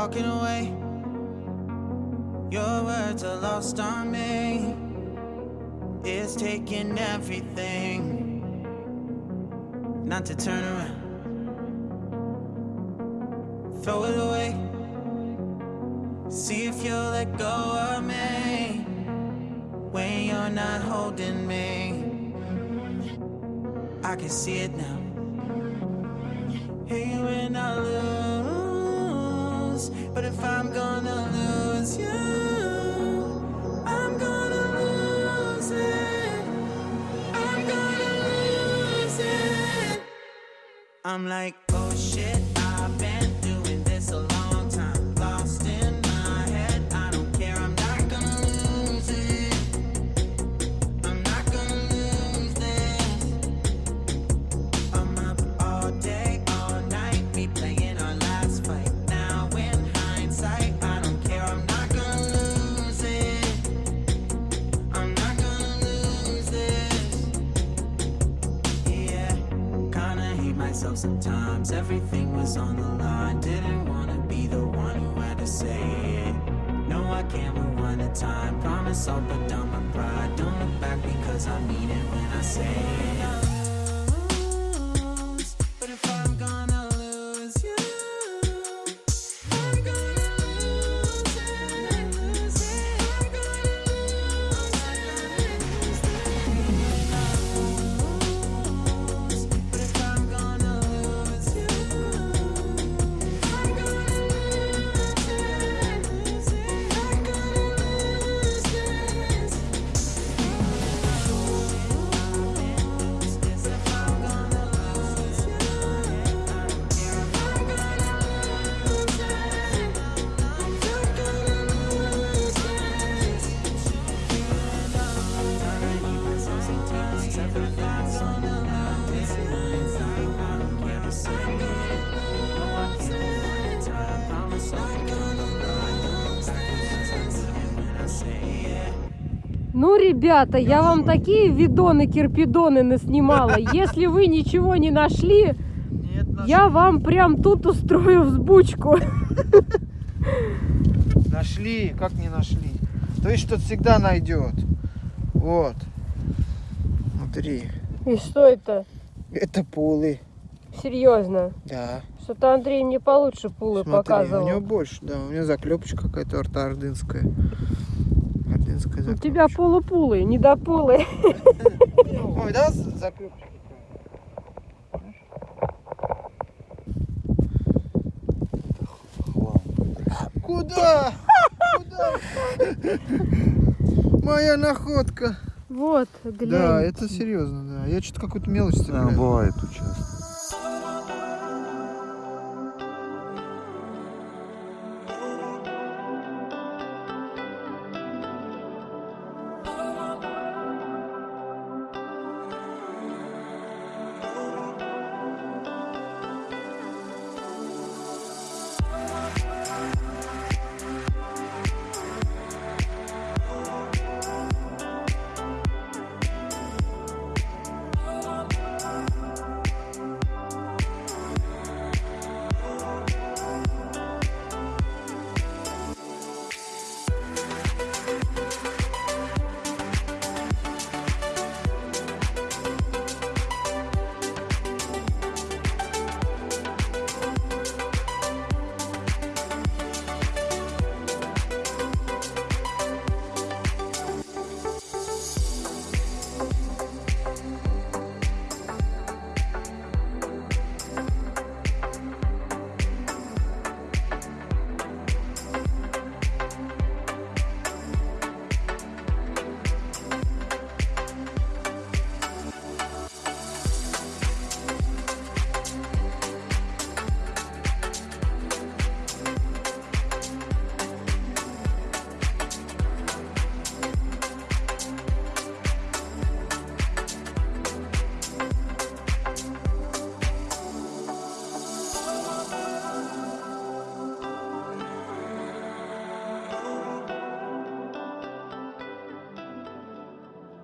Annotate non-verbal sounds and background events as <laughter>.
walking away. Your words are lost on me. It's taking everything not to turn around. Throw it away. See if you'll let go of me when you're not holding me. I can see it now. Hey, when I but if I'm gonna lose you, I'm gonna lose it. I'm gonna lose it. I'm like, oh shit, sometimes. Everything was on the line. Didn't wanna be the one who had to say it. No, I can't rewind the time. Promise I'll put down my pride. Don't look back because I mean it when I say it. Ну, ребята, я вам такие видоны, кирпидоны наснимала. <laughs> Если вы ничего не нашли, Нет, я вам прям тут устрою взбучку. Нашли, как не нашли? То есть что-то всегда найдет. Вот. Смотри. И что это? Это пулы. Серьезно. Да. Что-то Андрей мне получше пулы Смотри, показывал. у него больше, да. У него заклепочка какая-то ордынская. Ордынская У тебя полупулы, не до пулы. Ой, да, заклепочка? Куда? Куда? Моя находка. Вот, глянь. Да, это серьезно, да. Я что-то какую-то мелочь А, цепляю. бывает у тебя.